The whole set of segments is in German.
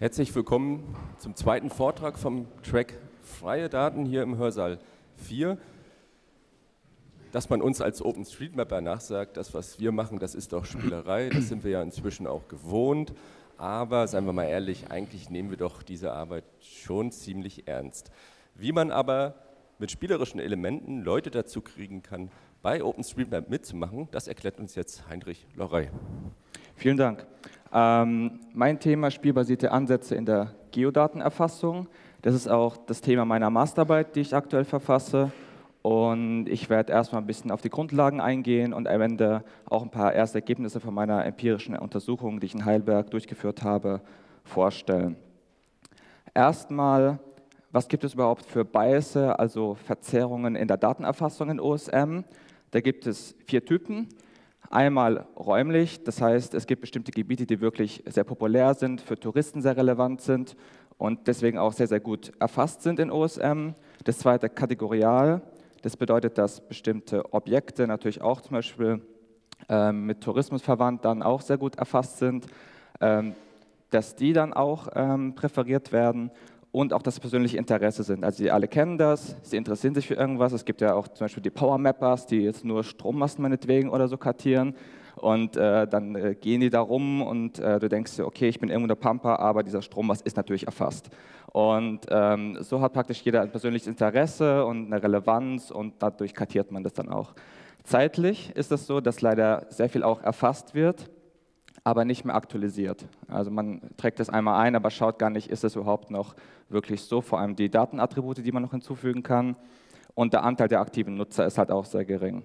Herzlich willkommen zum zweiten Vortrag vom Track Freie Daten hier im Hörsaal 4. Dass man uns als OpenStreetMapper nachsagt, das, was wir machen, das ist doch Spielerei, das sind wir ja inzwischen auch gewohnt. Aber, seien wir mal ehrlich, eigentlich nehmen wir doch diese Arbeit schon ziemlich ernst. Wie man aber mit spielerischen Elementen Leute dazu kriegen kann, bei OpenStreetMap mitzumachen, das erklärt uns jetzt Heinrich Lorey. Vielen Dank. Ähm, mein Thema spielbasierte Ansätze in der Geodatenerfassung. Das ist auch das Thema meiner Masterarbeit, die ich aktuell verfasse. Und ich werde erstmal ein bisschen auf die Grundlagen eingehen und am Ende auch ein paar erste Ergebnisse von meiner empirischen Untersuchung, die ich in Heidelberg durchgeführt habe, vorstellen. Erstmal, was gibt es überhaupt für Biases, also Verzerrungen in der Datenerfassung in OSM? Da gibt es vier Typen. Einmal räumlich, das heißt, es gibt bestimmte Gebiete, die wirklich sehr populär sind, für Touristen sehr relevant sind und deswegen auch sehr, sehr gut erfasst sind in OSM. Das zweite kategorial, das bedeutet, dass bestimmte Objekte natürlich auch zum Beispiel ähm, mit Tourismus verwandt dann auch sehr gut erfasst sind, ähm, dass die dann auch ähm, präferiert werden und auch das persönliche Interesse sind. Also Sie alle kennen das, Sie interessieren sich für irgendwas. Es gibt ja auch zum Beispiel die Power Mappers, die jetzt nur Strommasten meinetwegen oder so kartieren. Und äh, dann äh, gehen die da rum und äh, du denkst dir, okay, ich bin irgendwo der Pampa, aber dieser Strommast ist natürlich erfasst. Und ähm, so hat praktisch jeder ein persönliches Interesse und eine Relevanz und dadurch kartiert man das dann auch. Zeitlich ist es so, dass leider sehr viel auch erfasst wird aber nicht mehr aktualisiert. Also man trägt das einmal ein, aber schaut gar nicht, ist es überhaupt noch wirklich so, vor allem die Datenattribute, die man noch hinzufügen kann. Und der Anteil der aktiven Nutzer ist halt auch sehr gering.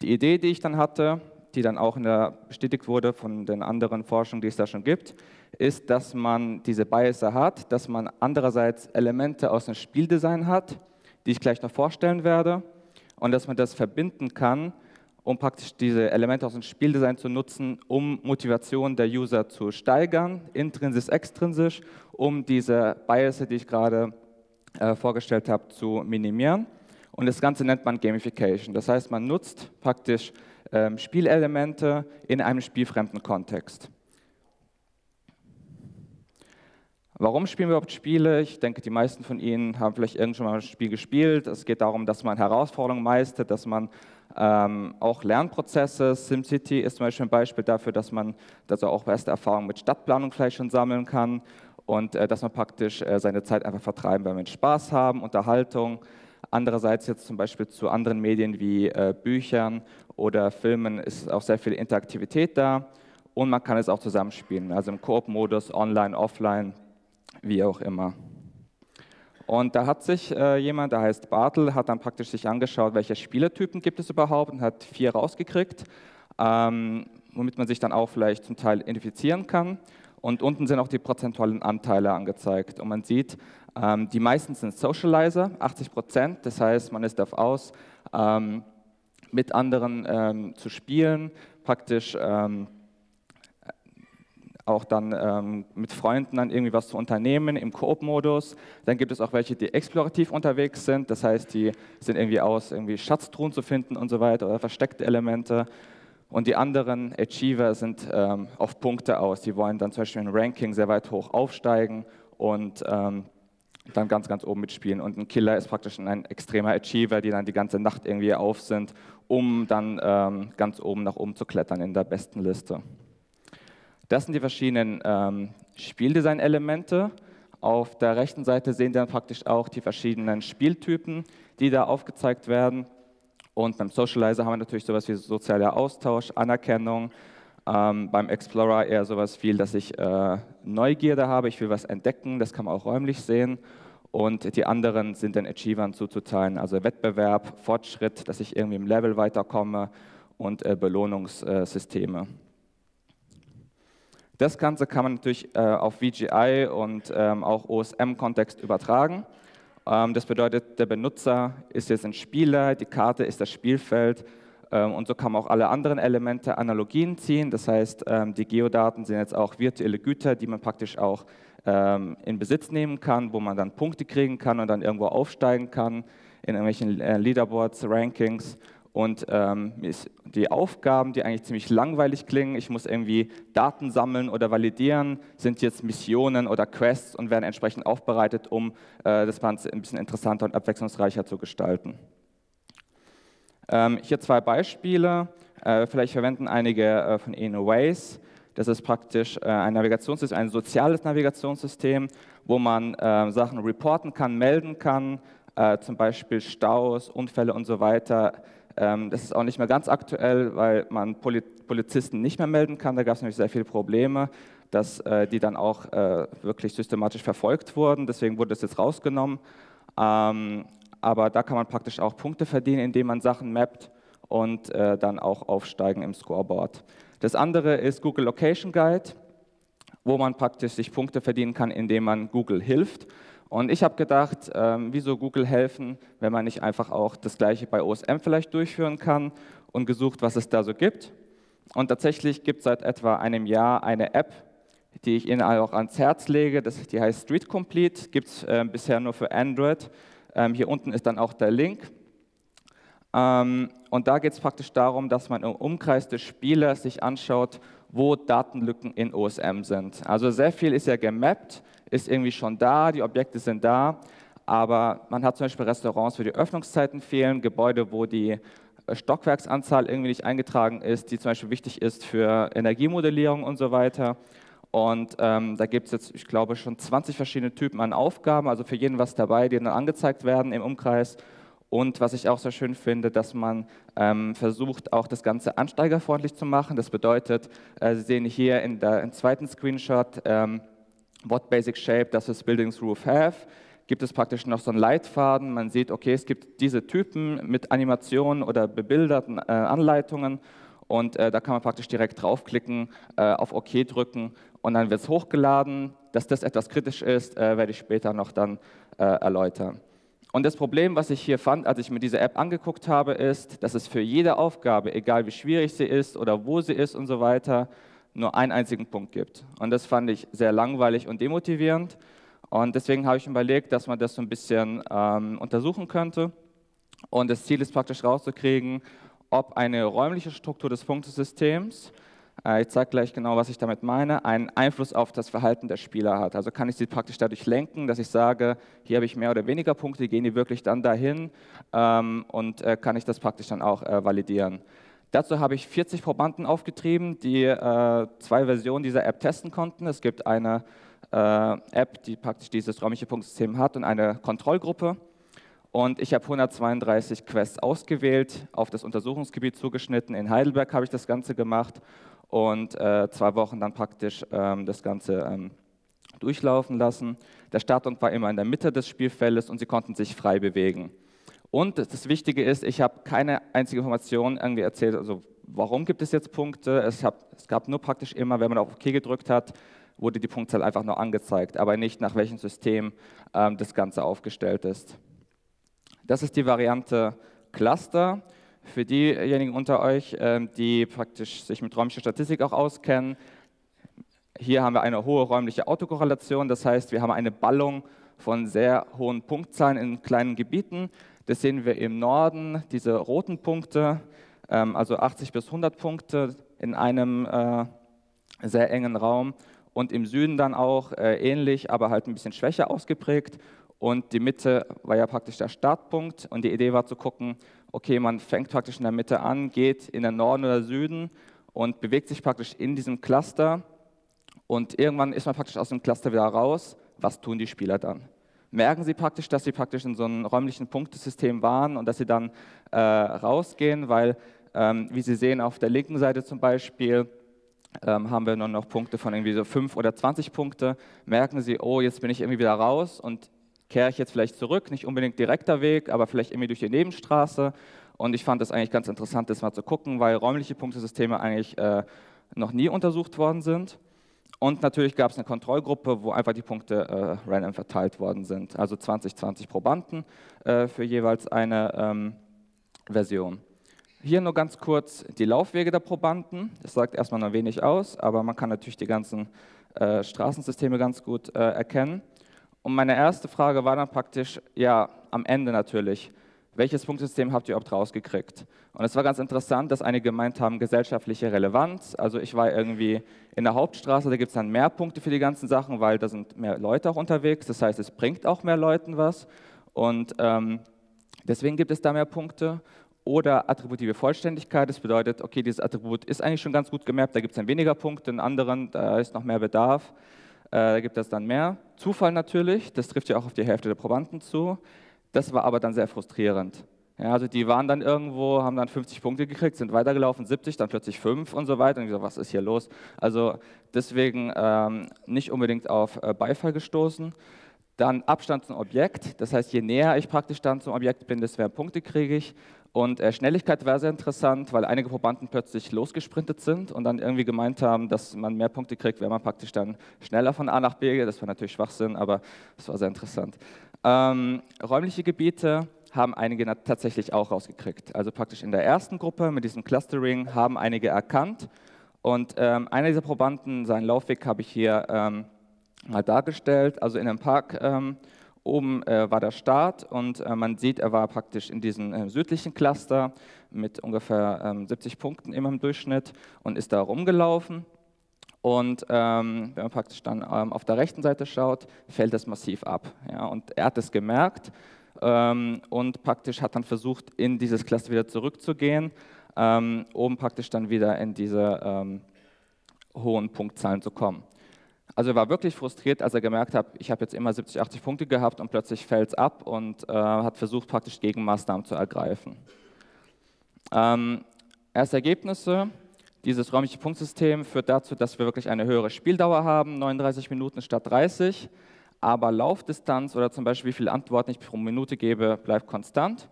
Die Idee, die ich dann hatte, die dann auch der, bestätigt wurde von den anderen Forschungen, die es da schon gibt, ist, dass man diese Biases hat, dass man andererseits Elemente aus dem Spieldesign hat, die ich gleich noch vorstellen werde, und dass man das verbinden kann um praktisch diese Elemente aus dem Spieldesign zu nutzen, um Motivation der User zu steigern, intrinsisch, extrinsisch, um diese Biases, die ich gerade äh, vorgestellt habe, zu minimieren. Und das Ganze nennt man Gamification. Das heißt, man nutzt praktisch ähm, Spielelemente in einem spielfremden Kontext. Warum spielen wir überhaupt Spiele? Ich denke, die meisten von Ihnen haben vielleicht irgendwann mal ein Spiel gespielt. Es geht darum, dass man Herausforderungen meistert, dass man ähm, auch Lernprozesse, SimCity ist zum Beispiel ein Beispiel dafür, dass man also auch erste Erfahrungen mit Stadtplanung vielleicht schon sammeln kann und äh, dass man praktisch äh, seine Zeit einfach vertreiben, weil man Spaß haben, Unterhaltung. Andererseits jetzt zum Beispiel zu anderen Medien wie äh, Büchern oder Filmen ist auch sehr viel Interaktivität da und man kann es auch zusammenspielen, also im Koop-Modus, online, offline, wie auch immer. Und da hat sich äh, jemand, der heißt Bartel, hat dann praktisch sich angeschaut, welche Spielertypen gibt es überhaupt und hat vier rausgekriegt, ähm, womit man sich dann auch vielleicht zum Teil identifizieren kann. Und unten sind auch die prozentualen Anteile angezeigt. Und man sieht, ähm, die meisten sind Socializer, 80 Prozent. Das heißt, man ist darauf aus, ähm, mit anderen ähm, zu spielen, praktisch ähm, auch dann ähm, mit Freunden dann irgendwie was zu unternehmen im Koop-Modus. Dann gibt es auch welche, die explorativ unterwegs sind, das heißt, die sind irgendwie aus, irgendwie Schatztruhen zu finden und so weiter oder versteckte Elemente. Und die anderen Achiever sind ähm, auf Punkte aus. Die wollen dann zum Beispiel im Ranking sehr weit hoch aufsteigen und ähm, dann ganz, ganz oben mitspielen. Und ein Killer ist praktisch ein extremer Achiever, die dann die ganze Nacht irgendwie auf sind, um dann ähm, ganz oben nach oben zu klettern in der besten Liste. Das sind die verschiedenen ähm, Spieldesign-Elemente. Auf der rechten Seite sehen Sie dann praktisch auch die verschiedenen Spieltypen, die da aufgezeigt werden. Und beim Socializer haben wir natürlich sowas wie sozialer Austausch, Anerkennung. Ähm, beim Explorer eher sowas viel, dass ich äh, Neugierde habe, ich will was entdecken, das kann man auch räumlich sehen. Und die anderen sind den Achievern zuzuteilen, also Wettbewerb, Fortschritt, dass ich irgendwie im Level weiterkomme und äh, Belohnungssysteme. Das Ganze kann man natürlich äh, auf VGI und ähm, auch OSM-Kontext übertragen. Ähm, das bedeutet, der Benutzer ist jetzt ein Spieler, die Karte ist das Spielfeld ähm, und so kann man auch alle anderen Elemente Analogien ziehen. Das heißt, ähm, die Geodaten sind jetzt auch virtuelle Güter, die man praktisch auch ähm, in Besitz nehmen kann, wo man dann Punkte kriegen kann und dann irgendwo aufsteigen kann in irgendwelchen äh, Leaderboards, Rankings Und ähm, die Aufgaben, die eigentlich ziemlich langweilig klingen, ich muss irgendwie Daten sammeln oder validieren, sind jetzt Missionen oder Quests und werden entsprechend aufbereitet, um äh, das Ganze ein bisschen interessanter und abwechslungsreicher zu gestalten. Ähm, hier zwei Beispiele. Äh, vielleicht verwenden einige äh, von Ihnen Waze. Das ist praktisch äh, ein Navigationssystem, ein soziales Navigationssystem, wo man äh, Sachen reporten kann, melden kann, äh, zum Beispiel Staus, Unfälle und so weiter das ist auch nicht mehr ganz aktuell, weil man Polizisten nicht mehr melden kann. Da gab es nämlich sehr viele Probleme, dass äh, die dann auch äh, wirklich systematisch verfolgt wurden. Deswegen wurde das jetzt rausgenommen. Ähm, aber da kann man praktisch auch Punkte verdienen, indem man Sachen mappt und äh, dann auch aufsteigen im Scoreboard. Das andere ist Google Location Guide, wo man praktisch sich Punkte verdienen kann, indem man Google hilft. Und ich habe gedacht, ähm, wieso Google helfen, wenn man nicht einfach auch das gleiche bei OSM vielleicht durchführen kann und gesucht, was es da so gibt. Und tatsächlich gibt es seit etwa einem Jahr eine App, die ich Ihnen auch ans Herz lege. Das, die heißt Street Complete, gibt es äh, bisher nur für Android. Ähm, hier unten ist dann auch der Link. Ähm, und da geht es praktisch darum, dass man im Umkreis des Spielers sich anschaut, wo Datenlücken in OSM sind. Also sehr viel ist ja gemappt ist irgendwie schon da, die Objekte sind da, aber man hat zum Beispiel Restaurants, wo die Öffnungszeiten fehlen, Gebäude, wo die äh, Stockwerksanzahl irgendwie nicht eingetragen ist, die zum Beispiel wichtig ist für Energiemodellierung und so weiter. Und ähm, da gibt es jetzt, ich glaube, schon 20 verschiedene Typen an Aufgaben, also für jeden was dabei, die dann angezeigt werden im Umkreis. Und was ich auch sehr schön finde, dass man ähm, versucht, auch das Ganze ansteigerfreundlich zu machen. Das bedeutet, äh, Sie sehen hier in der, im zweiten Screenshot, ähm, What Basic Shape does this Building's Roof have? Gibt es praktisch noch so einen Leitfaden. Man sieht, okay, es gibt diese Typen mit Animationen oder bebilderten äh, Anleitungen und äh, da kann man praktisch direkt draufklicken, äh, auf OK drücken und dann wird es hochgeladen. Dass das etwas kritisch ist, äh, werde ich später noch dann äh, erläutern. Und das Problem, was ich hier fand, als ich mir diese App angeguckt habe, ist, dass es für jede Aufgabe, egal wie schwierig sie ist oder wo sie ist und so weiter, nur einen einzigen Punkt gibt. Und das fand ich sehr langweilig und demotivierend. Und deswegen habe ich überlegt, dass man das so ein bisschen ähm, untersuchen könnte. Und das Ziel ist praktisch rauszukriegen, ob eine räumliche Struktur des Punktesystems, ich zeige gleich genau, was ich damit meine, einen Einfluss auf das Verhalten der Spieler hat. Also kann ich sie praktisch dadurch lenken, dass ich sage, hier habe ich mehr oder weniger Punkte, gehen die wirklich dann dahin ähm, und äh, kann ich das praktisch dann auch äh, validieren. Dazu habe ich 40 Probanden aufgetrieben, die äh, zwei Versionen dieser App testen konnten. Es gibt eine äh, App, die praktisch dieses räumliche Punktsystem hat und eine Kontrollgruppe. Und ich habe 132 Quests ausgewählt, auf das Untersuchungsgebiet zugeschnitten. In Heidelberg habe ich das Ganze gemacht und äh, zwei Wochen dann praktisch ähm, das Ganze ähm, durchlaufen lassen. Der Startpunkt war immer in der Mitte des Spielfeldes und sie konnten sich frei bewegen. Und das Wichtige ist, ich habe keine einzige Information irgendwie erzählt, also warum gibt es jetzt Punkte. Es, hab, es, gab nur praktisch immer, wenn man auf OK gedrückt hat, wurde die Punktzahl einfach nur angezeigt, aber nicht nach welchem System ähm, das Ganze aufgestellt ist. Das ist die Variante Cluster. Für diejenigen unter euch, ähm, die praktisch sich mit räumlicher Statistik auch auskennen, hier haben wir eine hohe räumliche Autokorrelation, das heißt, wir haben eine Ballung von sehr hohen Punktzahlen in kleinen Gebieten. Das sehen wir im Norden, diese roten Punkte, ähm, also 80 bis 100 Punkte in einem äh, sehr engen Raum. Und im Süden dann auch äh, ähnlich, aber halt ein bisschen schwächer ausgeprägt. Und die Mitte war ja praktisch der Startpunkt. Und die Idee war zu gucken, okay, man fängt praktisch in der Mitte an, geht in den Norden oder Süden und bewegt sich praktisch in diesem Cluster. Und irgendwann ist man praktisch aus dem Cluster wieder raus. Was tun die Spieler dann? merken sie praktisch, dass sie praktisch in so einem räumlichen Punktesystem waren und dass sie dann äh, rausgehen, weil, ähm, wie Sie sehen, auf der linken Seite zum Beispiel ähm, haben wir nur noch Punkte von irgendwie so 5 oder 20 Punkte. Merken Sie, oh, jetzt bin ich irgendwie wieder raus und kehre ich jetzt vielleicht zurück, nicht unbedingt direkter Weg, aber vielleicht irgendwie durch die Nebenstraße. Und ich fand es eigentlich ganz interessant, das mal zu gucken, weil räumliche Punktesysteme eigentlich äh, noch nie untersucht worden sind. Und natürlich gab es eine Kontrollgruppe, wo einfach die Punkte äh, random verteilt worden sind. Also 20, 20 Probanden äh, für jeweils eine ähm, Version. Hier nur ganz kurz die Laufwege der Probanden. Das sagt erstmal noch wenig aus, aber man kann natürlich die ganzen äh, Straßensysteme ganz gut äh, erkennen. Und meine erste Frage war dann praktisch, ja, am Ende natürlich, welches Punktesystem habt ihr überhaupt rausgekriegt? Und es war ganz interessant, dass einige gemeint haben, gesellschaftliche Relevanz. Also ich war irgendwie in der Hauptstraße, da gibt es dann mehr Punkte für die ganzen Sachen, weil da sind mehr Leute auch unterwegs. Das heißt, es bringt auch mehr Leuten was. Und ähm, deswegen gibt es da mehr Punkte. Oder attributive Vollständigkeit, das bedeutet, okay, dieses Attribut ist eigentlich schon ganz gut gemappt, da gibt es dann weniger Punkte, in anderen, da ist noch mehr Bedarf, da gibt es dann mehr. Zufall natürlich, das trifft ja auch auf die Hälfte der Probanden zu. Das war aber dann sehr frustrierend. Ja, also die waren dann irgendwo, haben dann 50 Punkte gekriegt, sind weitergelaufen, 70, dann plötzlich 5 und so weiter. Und ich so, was ist hier los? Also deswegen ähm, nicht unbedingt auf äh, Beifall gestoßen. Dann Abstand zum Objekt, das heißt, je näher ich praktisch dann zum Objekt bin, desto mehr Punkte kriege ich. Und äh, Schnelligkeit war sehr interessant, weil einige Probanden plötzlich losgesprintet sind und dann irgendwie gemeint haben, dass man mehr Punkte kriegt, wenn man praktisch dann schneller von A nach B geht. Das war natürlich Schwachsinn, aber das war sehr interessant. Ähm, räumliche Gebiete haben einige tatsächlich auch rausgekriegt. Also praktisch in der ersten Gruppe mit diesem Clustering haben einige erkannt. Und ähm, einer dieser Probanden, seinen Laufweg habe ich hier ähm, mal dargestellt. Also in einem Park ähm, oben äh, war der Start und äh, man sieht, er war praktisch in diesem äh, südlichen Cluster mit ungefähr 70 ähm, Punkten immer im Durchschnitt und ist da rumgelaufen. Und ähm, wenn man praktisch dann ähm, auf der rechten Seite schaut, fällt das massiv ab. Ja? Und er hat es gemerkt ähm, und praktisch hat dann versucht, in dieses Cluster wieder zurückzugehen, ähm, um praktisch dann wieder in diese hohen Punktzahlen zu kommen. Also er war wirklich frustriert, als er gemerkt hat, ich habe jetzt immer 70, 80 Punkte gehabt und plötzlich fällt es ab und äh, hat versucht, praktisch Gegenmaßnahmen zu ergreifen. Ähm, erste Ergebnisse, dieses räumliche Punktsystem führt dazu, dass wir wirklich eine höhere Spieldauer haben, 39 Minuten statt 30, aber Laufdistanz oder zum Beispiel wie viele Antworten ich pro Minute gebe, bleibt konstant.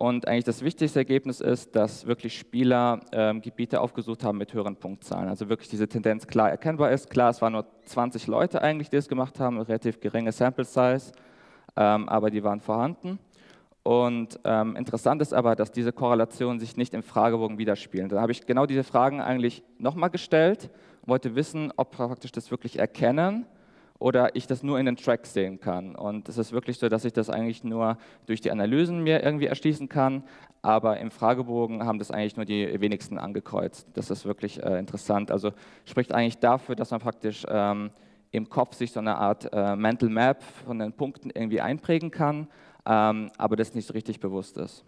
Und eigentlich das wichtigste Ergebnis ist, dass wirklich Spieler ähm, Gebiete aufgesucht haben mit höheren Punktzahlen. Also wirklich diese Tendenz klar erkennbar ist. Klar, es waren nur 20 Leute eigentlich, die es gemacht haben, eine relativ geringe Sample Size, ähm, aber die waren vorhanden. Und ähm, interessant ist aber, dass diese Korrelationen sich nicht im Fragebogen widerspiegeln. Da habe ich genau diese Fragen eigentlich nochmal gestellt wollte wissen, ob praktisch das wirklich erkennen oder ich das nur in den Tracks sehen kann. Und es ist wirklich so, dass ich das eigentlich nur durch die Analysen mir irgendwie erschließen kann, aber im Fragebogen haben das eigentlich nur die wenigsten angekreuzt. Das ist wirklich äh, interessant. Also spricht eigentlich dafür, dass man praktisch ähm, im Kopf sich so eine Art äh, Mental Map von den Punkten irgendwie einprägen kann ähm, aber das nicht so richtig bewusst ist.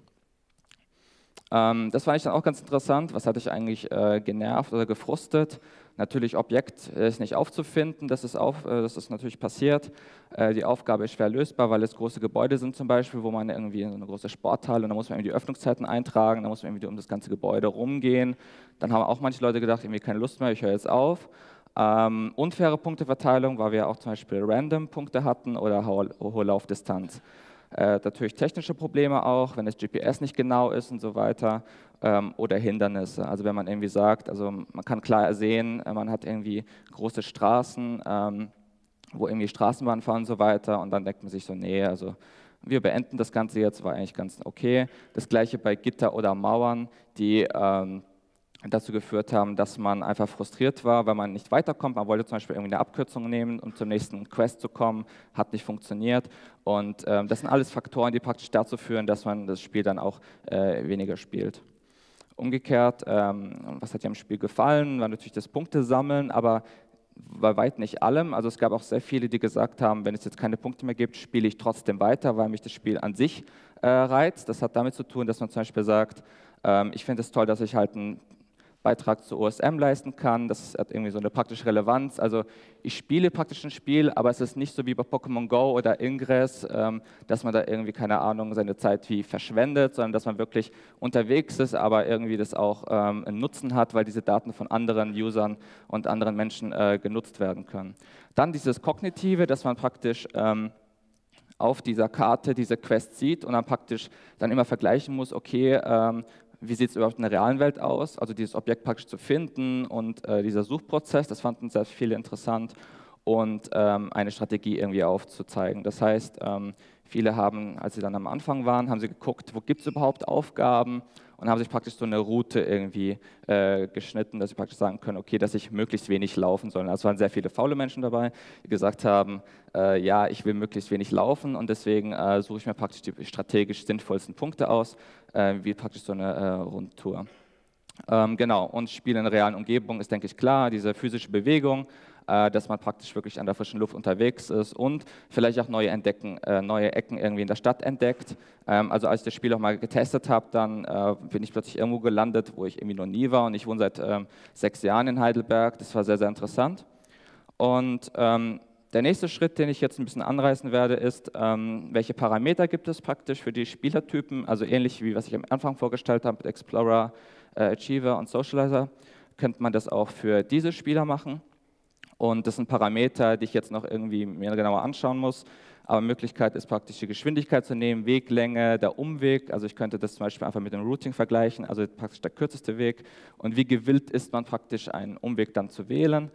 Ähm, das fand ich dann auch ganz interessant. Was hatte ich eigentlich äh, genervt oder gefrustet? Natürlich, Objekt ist nicht aufzufinden, das ist, auf, äh, das ist natürlich passiert. Äh, die Aufgabe ist schwer lösbar, weil es große Gebäude sind zum Beispiel, wo man irgendwie in eine große Sporthalle und da muss man irgendwie die Öffnungszeiten eintragen, da muss man irgendwie um das ganze Gebäude rumgehen. Dann haben auch manche Leute gedacht, irgendwie keine Lust mehr, ich höre jetzt auf. Ähm, unfaire Punkteverteilung, weil wir auch zum Beispiel Random-Punkte hatten oder hohe Laufdistanz. Äh, natürlich technische Probleme auch, wenn das GPS nicht genau ist und so weiter. Ähm, oder Hindernisse. Also wenn man irgendwie sagt, also man kann klar sehen, äh, man hat irgendwie große Straßen, ähm, wo irgendwie Straßenbahnen fahren und so weiter. Und dann denkt man sich so, nee, also wir beenden das Ganze jetzt, war eigentlich ganz okay. Das gleiche bei Gitter oder Mauern, die ähm, dazu geführt haben, dass man einfach frustriert war, weil man nicht weiterkommt. Man wollte zum Beispiel irgendwie eine Abkürzung nehmen, um zum nächsten Quest zu kommen, hat nicht funktioniert. Und ähm, das sind alles Faktoren, die praktisch dazu führen, dass man das Spiel dann auch äh, weniger spielt. Umgekehrt, ähm, was hat dir am Spiel gefallen, war natürlich das Punkte sammeln, aber bei weit nicht allem. Also es gab auch sehr viele, die gesagt haben, wenn es jetzt keine Punkte mehr gibt, spiele ich trotzdem weiter, weil mich das Spiel an sich äh, reizt. Das hat damit zu tun, dass man zum Beispiel sagt, ähm, ich finde es toll, dass ich halt ein Beitrag zu OSM leisten kann. Das hat irgendwie so eine praktische Relevanz. Also ich spiele praktisch ein Spiel, aber es ist nicht so wie bei Pokémon Go oder Ingress, ähm, dass man da irgendwie, keine Ahnung, seine Zeit wie verschwendet, sondern dass man wirklich unterwegs ist, aber irgendwie das auch ähm, einen Nutzen hat, weil diese Daten von anderen Usern und anderen Menschen äh, genutzt werden können. Dann dieses Kognitive, dass man praktisch ähm, auf dieser Karte diese Quest sieht und dann praktisch dann immer vergleichen muss, okay, ähm, wie sieht es überhaupt in der realen Welt aus, also dieses Objekt praktisch zu finden und äh, dieser Suchprozess, das fanden sehr viele interessant. und ähm, eine Strategie irgendwie aufzuzeigen. Das heißt, ähm, viele haben, als sie dann am Anfang waren, haben sie geguckt, wo gibt es überhaupt Aufgaben und haben sich praktisch so eine Route irgendwie äh, geschnitten, dass sie praktisch sagen können, okay, dass ich möglichst wenig laufen soll. Also waren sehr viele faule Menschen dabei, die gesagt haben, äh, ja, ich will möglichst wenig laufen und deswegen äh, suche ich mir praktisch die strategisch sinnvollsten Punkte aus, äh, wie praktisch so eine äh, Rundtour. Ähm, genau, und Spiel in realen Umgebung ist, denke ich, klar, diese physische Bewegung, dass man praktisch wirklich an der frischen Luft unterwegs ist und vielleicht auch neue, entdecken, äh, neue Ecken irgendwie in der Stadt entdeckt. Ähm, also als ich das Spiel auch mal getestet habe, dann äh, bin ich plötzlich irgendwo gelandet, wo ich irgendwie noch nie war und ich wohne seit ähm, sechs Jahren in Heidelberg. Das war sehr, sehr interessant. Und ähm, der nächste Schritt, den ich jetzt ein bisschen anreißen werde, ist, welche Parameter gibt es praktisch für die Spielertypen, also ähnlich wie was ich am Anfang vorgestellt habe mit Explorer, äh, Achiever und Socializer, könnte man das auch für diese Spieler machen. Und das sind Parameter, die ich jetzt noch irgendwie mehr genauer anschauen muss. Aber Möglichkeit ist praktisch die Geschwindigkeit zu nehmen, Weglänge, der Umweg. Also ich könnte das zum Beispiel einfach mit dem Routing vergleichen, also praktisch der kürzeste Weg. Und wie gewillt ist man praktisch einen Umweg dann zu wählen.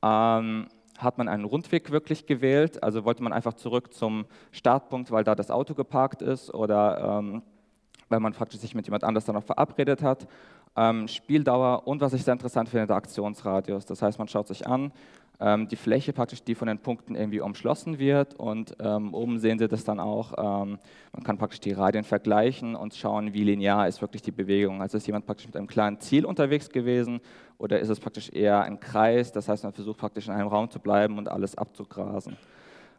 Ähm, hat man einen Rundweg wirklich gewählt? Also wollte man einfach zurück zum Startpunkt, weil da das Auto geparkt ist oder ähm, weil man praktisch sich mit jemand anders dann noch verabredet hat. Ähm, Spieldauer und was ich sehr interessant finde, der Aktionsradius. Das heißt, man schaut sich an, ähm, die Fläche praktisch, die von den Punkten irgendwie umschlossen wird und ähm, oben sehen Sie das dann auch, ähm, man kann praktisch die Radien vergleichen und schauen, wie linear ist wirklich die Bewegung. Also ist jemand praktisch mit einem kleinen Ziel unterwegs gewesen oder ist es praktisch eher ein Kreis, das heißt, man versucht praktisch in einem Raum zu bleiben und alles abzugrasen.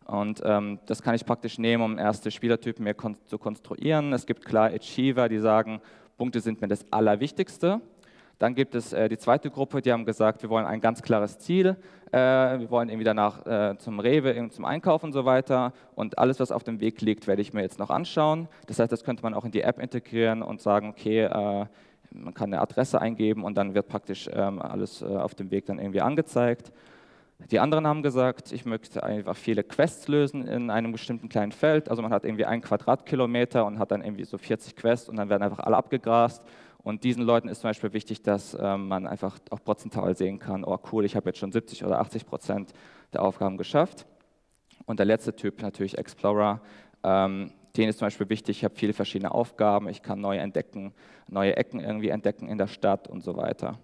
Und ähm, das kann ich praktisch nehmen, um erste Spielertypen mehr kon zu konstruieren. Es gibt klar Achiever, die sagen, Punkte sind mir das Allerwichtigste. Dann gibt es äh, die zweite Gruppe, die haben gesagt, wir wollen ein ganz klares Ziel, äh, wir wollen irgendwie danach äh, zum Rewe, zum Einkaufen und so weiter und alles, was auf dem Weg liegt, werde ich mir jetzt noch anschauen. Das heißt, das könnte man auch in die App integrieren und sagen, okay, äh, man kann eine Adresse eingeben und dann wird praktisch ähm, alles äh, auf dem Weg dann irgendwie angezeigt. Die anderen haben gesagt, ich möchte einfach viele Quests lösen in einem bestimmten kleinen Feld. Also man hat irgendwie einen Quadratkilometer und hat dann irgendwie so 40 Quests und dann werden einfach alle abgegrast und diesen Leuten ist zum Beispiel wichtig, dass ähm, man einfach auch prozentual sehen kann, oh cool, ich habe jetzt schon 70 oder 80 Prozent der Aufgaben geschafft. Und der letzte Typ, natürlich Explorer, ähm, den ist zum Beispiel wichtig, ich habe viele verschiedene Aufgaben, ich kann neue entdecken, neue Ecken irgendwie entdecken in der Stadt und so weiter.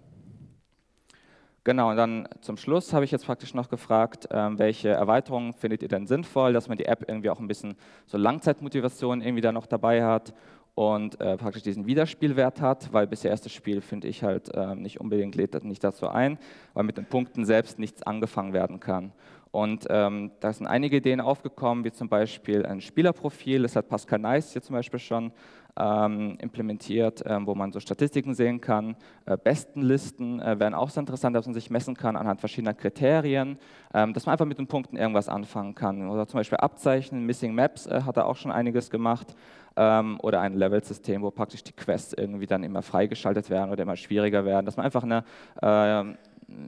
Genau, und dann zum Schluss habe ich jetzt praktisch noch gefragt, ähm, welche Erweiterungen findet ihr denn sinnvoll, dass man die App irgendwie auch ein bisschen so Langzeitmotivation irgendwie da noch dabei hat und äh, praktisch diesen Wiederspielwert hat, weil bisher erstes Spiel finde ich halt äh, nicht unbedingt lädt das nicht dazu ein, weil mit den Punkten selbst nichts angefangen werden kann. Und ähm, da sind einige Ideen aufgekommen, wie zum Beispiel ein Spielerprofil, das hat Pascal Nice hier zum Beispiel schon ähm, implementiert, ähm, wo man so Statistiken sehen kann. Äh, Bestenlisten äh, wären auch sehr interessant, dass man sich messen kann anhand verschiedener Kriterien, ähm, dass man einfach mit den Punkten irgendwas anfangen kann. Oder zum Beispiel Abzeichen, Missing Maps äh, hat er auch schon einiges gemacht ähm, oder ein Level-System, wo praktisch die Quests irgendwie dann immer freigeschaltet werden oder immer schwieriger werden, dass man einfach eine, äh,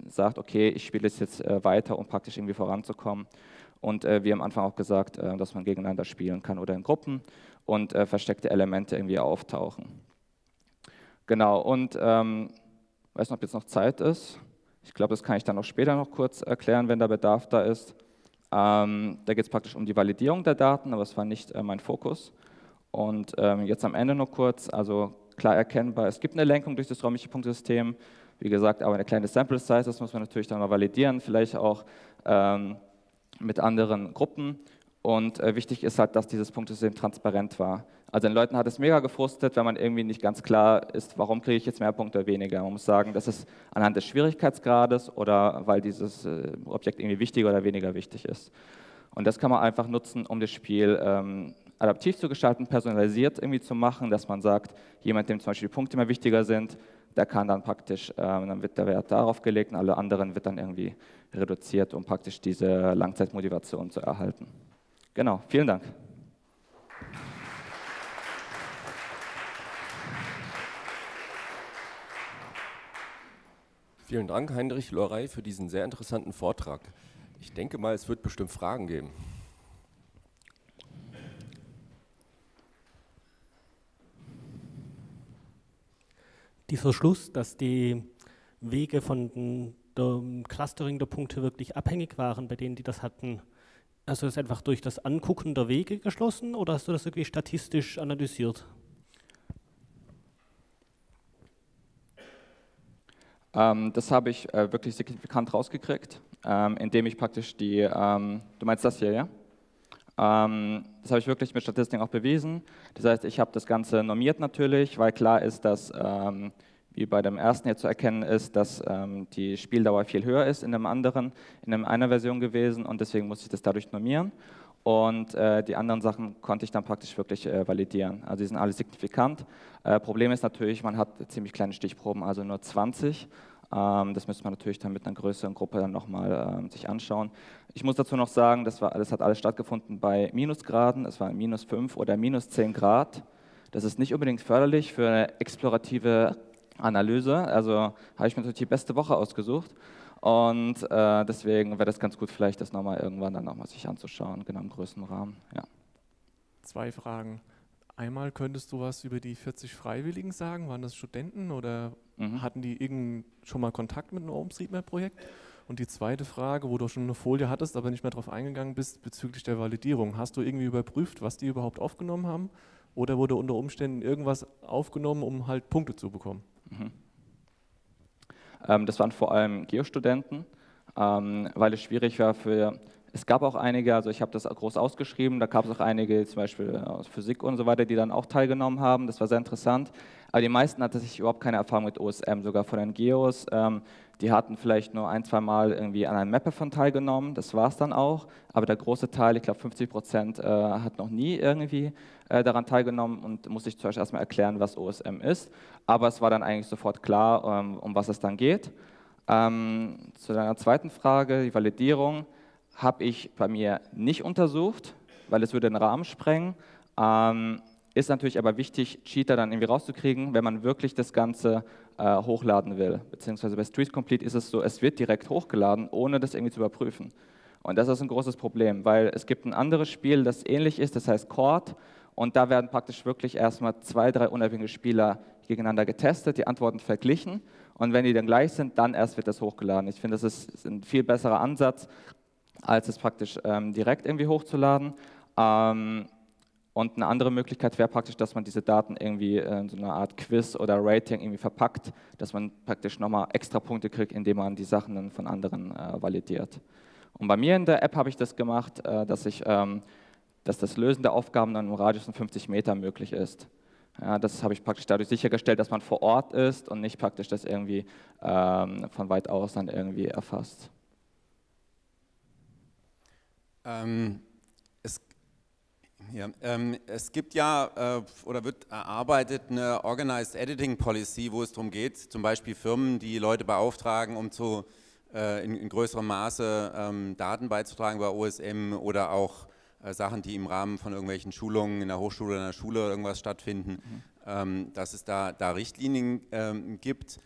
sagt, okay, ich spiele es jetzt äh, weiter, um praktisch irgendwie voranzukommen. Und äh, wie am Anfang auch gesagt, äh, dass man gegeneinander spielen kann oder in Gruppen und äh, versteckte Elemente irgendwie auftauchen. Genau, und ähm, weiß nicht, ob jetzt noch Zeit ist. Ich glaube, das kann ich dann auch später noch kurz erklären, wenn der Bedarf da ist. Ähm, da geht es praktisch um die Validierung der Daten, aber es war nicht äh, mein Fokus. Und ähm, jetzt am Ende nur kurz, also klar erkennbar, es gibt eine Lenkung durch das räumliche Punktesystem, wie gesagt, aber eine kleine Sample Size, das muss man natürlich dann mal validieren, vielleicht auch ähm, mit anderen Gruppen. Und äh, wichtig ist halt, dass dieses Punktesystem transparent war. Also den Leuten hat es mega gefrustet, wenn man irgendwie nicht ganz klar ist, warum kriege ich jetzt mehr Punkte oder weniger. Man muss sagen, das ist anhand des Schwierigkeitsgrades oder weil dieses äh, Objekt irgendwie wichtiger oder weniger wichtig ist. Und das kann man einfach nutzen, um das Spiel ähm, adaptiv zu gestalten, personalisiert irgendwie zu machen, dass man sagt, jemand, dem zum Beispiel Punkte immer wichtiger sind, der kann dann praktisch, äh, dann wird der Wert darauf gelegt und alle anderen wird dann irgendwie reduziert, um praktisch diese Langzeitmotivation zu erhalten. Genau, vielen Dank. Vielen Dank, Heinrich Lorey, für diesen sehr interessanten Vortrag. Ich denke mal, es wird bestimmt Fragen geben. dieser Schluss, dass die Wege von den dem Clustering der Punkte wirklich abhängig waren bei denen, die das hatten? Also ist einfach durch das Angucken der Wege geschlossen oder hast du das irgendwie statistisch analysiert? Ähm, das habe ich äh, wirklich signifikant rausgekriegt, ähm, indem ich praktisch die, ähm, du meinst das hier, ja? Ähm, das habe ich wirklich mit Statistiken auch bewiesen. Das heißt, ich habe das Ganze normiert natürlich, weil klar ist, dass, ähm, wie bei dem ersten hier zu erkennen ist, dass ähm, die Spieldauer viel höher ist in dem anderen, in einer Version gewesen und deswegen muss ich das dadurch normieren. Und äh, die anderen Sachen konnte ich dann praktisch wirklich äh, validieren. Also die sind alle signifikant. Äh, Problem ist natürlich, man hat ziemlich kleine Stichproben, also nur 20. Ähm, das müsste man natürlich dann mit einer größeren Gruppe dann nochmal ähm, sich anschauen. Ich muss dazu noch sagen, das, war, das hat alles stattgefunden bei Minusgraden. Es waren minus 5 oder minus 10 Grad. Das ist nicht unbedingt förderlich für eine explorative Analyse. Also habe ich mir natürlich die beste Woche ausgesucht. Und äh, deswegen wäre das ganz gut, vielleicht das nochmal irgendwann dann nochmal sich anzuschauen, genau im größeren Rahmen. Ja. Zwei Fragen. Einmal könntest du was über die 40 Freiwilligen sagen? Waren das Studenten oder mhm. hatten die irgend schon mal Kontakt mit einem OpenStreetMap-Projekt? Und die zweite Frage, wo du schon eine Folie hattest, aber nicht mehr darauf eingegangen bist, bezüglich der Validierung. Hast du irgendwie überprüft, was die überhaupt aufgenommen haben? Oder wurde unter Umständen irgendwas aufgenommen, um halt Punkte zu bekommen? Mhm. Ähm, das waren vor allem Geostudenten, ähm, weil es schwierig war für, es gab auch einige, also ich habe das groß ausgeschrieben, da gab es auch einige, zum Beispiel aus Physik und so weiter, die dann auch teilgenommen haben, das war sehr interessant. Aber die meisten hatten sich überhaupt keine Erfahrung mit OSM, sogar von den Geos. Ähm, die hatten vielleicht nur ein, zwei Mal irgendwie an einem Mapper teilgenommen, das war es dann auch. Aber der große Teil, ich glaube 50 Prozent, äh, hat noch nie irgendwie äh, daran teilgenommen und musste ich zuerst erstmal erklären, was OSM ist. Aber es war dann eigentlich sofort klar, ähm, um was es dann geht. Ähm, zu deiner zweiten Frage, die Validierung, habe ich bei mir nicht untersucht, weil es würde den Rahmen sprengen. Ähm, ist natürlich aber wichtig, Cheater dann irgendwie rauszukriegen, wenn man wirklich das Ganze äh, hochladen will. Beziehungsweise bei Street Complete ist es so, es wird direkt hochgeladen, ohne das irgendwie zu überprüfen. Und das ist ein großes Problem, weil es gibt ein anderes Spiel, das ähnlich ist, das heißt Chord. Und da werden praktisch wirklich erstmal zwei, drei unabhängige Spieler gegeneinander getestet, die Antworten verglichen. Und wenn die dann gleich sind, dann erst wird das hochgeladen. Ich finde, das ist ein viel besserer Ansatz, als es praktisch ähm, direkt irgendwie hochzuladen. Ähm, und eine andere Möglichkeit wäre praktisch, dass man diese Daten irgendwie in so einer Art Quiz oder Rating irgendwie verpackt, dass man praktisch nochmal extra Punkte kriegt, indem man die Sachen dann von anderen äh, validiert. Und bei mir in der App habe ich das gemacht, äh, dass, ich, ähm, dass das Lösen der Aufgaben dann im Radius von 50 Meter möglich ist. Ja, das habe ich praktisch dadurch sichergestellt, dass man vor Ort ist und nicht praktisch das irgendwie ähm, von weit aus dann irgendwie erfasst. Ähm, ja, ähm, es gibt ja äh, oder wird erarbeitet eine Organized Editing Policy, wo es darum geht, zum Beispiel Firmen, die Leute beauftragen, um zu, äh, in, in, größerem Maße ähm, Daten beizutragen bei OSM oder auch äh, Sachen, die im Rahmen von irgendwelchen Schulungen in der Hochschule oder in der Schule oder irgendwas stattfinden, mhm. ähm, dass es da, da Richtlinien ähm, gibt.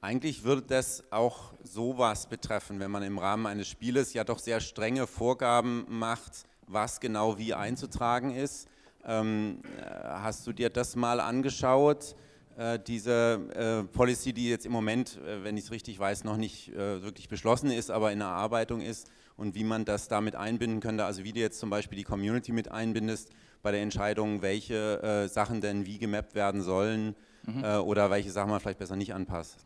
Eigentlich würde das auch sowas betreffen, wenn man im Rahmen eines Spieles ja doch sehr strenge Vorgaben macht, was genau wie einzutragen ist. Ähm, äh, hast du dir das mal angeschaut? Äh, diese äh, Policy, die jetzt im Moment, äh, wenn ich es richtig weiß, noch nicht äh, wirklich beschlossen ist, aber in der Erarbeitung ist und wie man das damit einbinden könnte, also wie du jetzt zum Beispiel die Community mit einbindest bei der Entscheidung, welche äh, Sachen denn wie gemappt werden sollen mhm. oder welche Sachen man vielleicht besser nicht anpasst.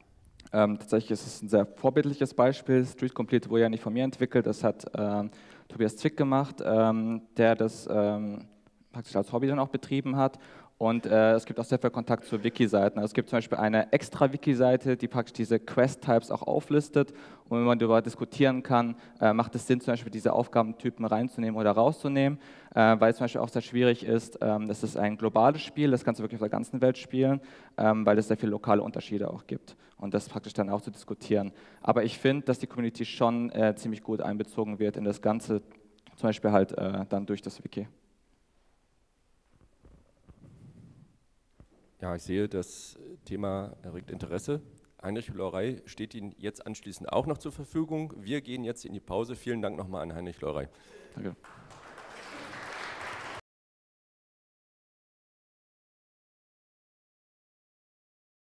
Ähm, tatsächlich ist es ein sehr vorbildliches Beispiel. Street Complete wurde ja nicht von mir entwickelt, das hat ähm, Tobias Zwick gemacht, ähm, der das ähm, praktisch als Hobby dann auch betrieben hat. Und äh, es gibt auch sehr viel Kontakt zu Wiki-Seiten. Also es gibt zum Beispiel eine extra Wiki-Seite, die praktisch diese Quest-Types auch auflistet. Und wenn man darüber diskutieren kann, äh, macht es Sinn, zum Beispiel diese Aufgabentypen reinzunehmen oder rauszunehmen, äh, weil es zum Beispiel auch sehr schwierig ist. Ähm, das ist ein globales Spiel, das kannst du wirklich auf der ganzen Welt spielen, ähm, weil es sehr viele lokale Unterschiede auch gibt. Und das praktisch dann auch zu diskutieren. Aber ich finde, dass die Community schon äh, ziemlich gut einbezogen wird in das Ganze, zum Beispiel halt äh, dann durch das Wiki. Ja, ich sehe, das Thema erregt Interesse. Heinrich Lorey steht Ihnen jetzt anschließend auch noch zur Verfügung. Wir gehen jetzt in die Pause. Vielen Dank nochmal an Heinrich Lorey. Danke.